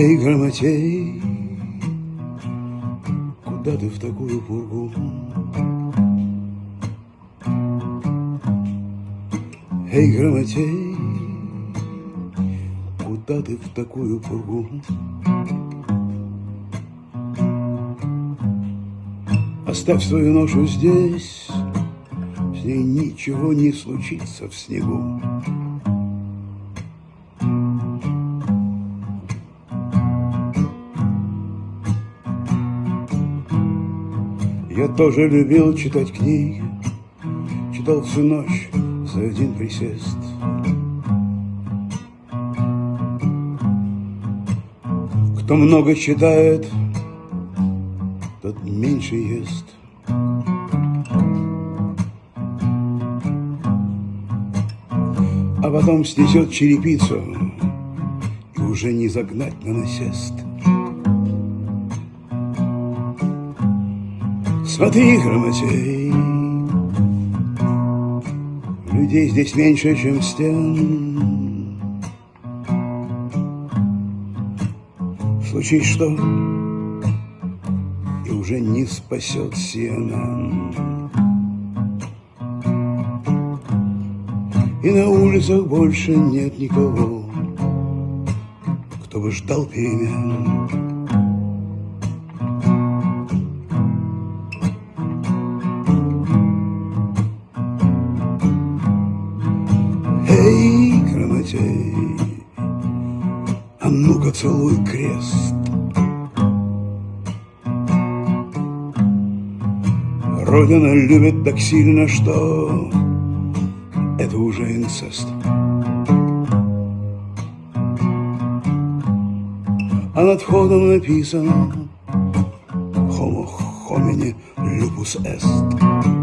Эй, грамотей, куда ты в такую пургу? Эй, грамотей, куда ты в такую пургу? Оставь свою ношу здесь, с ней ничего не случится в снегу. Я тоже любил читать книги, читал всю ночь за один присест. Кто много читает, тот меньше ест. А потом снесет черепицу, и уже не загнать на насест. Смотри, грамотей, людей здесь меньше, чем стен. Случись что, и уже не спасет CNN. И на улицах больше нет никого, кто бы ждал перемен. Грамотей, а ну-ка целуй крест. Родина любит так сильно, что это уже инцест. А над входом написано Homo homini lupus est.